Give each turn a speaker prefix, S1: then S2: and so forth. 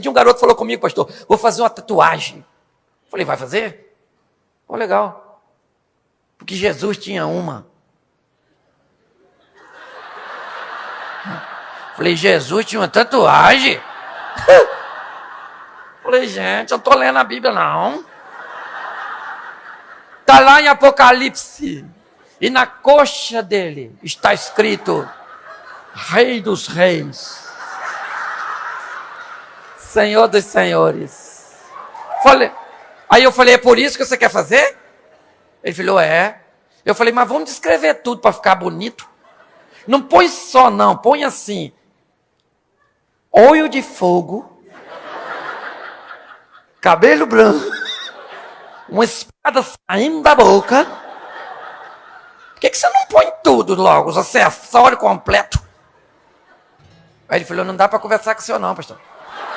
S1: dia um garoto falou comigo, pastor, vou fazer uma tatuagem. Falei, vai fazer? Oh, legal. Porque Jesus tinha uma. Falei, Jesus tinha uma tatuagem? Falei, gente, eu estou lendo a Bíblia, não. Está lá em Apocalipse. E na coxa dele está escrito: Rei dos Reis, Senhor dos Senhores. Falei, aí eu falei: É por isso que você quer fazer? Ele falou: É. Eu falei: Mas vamos descrever tudo para ficar bonito. Não põe só, não, põe assim: olho de fogo, cabelo branco, uma espada saindo da boca. Por que, que você não põe tudo logo, os acessórios completos? Aí ele falou, não dá para conversar com o senhor não, pastor.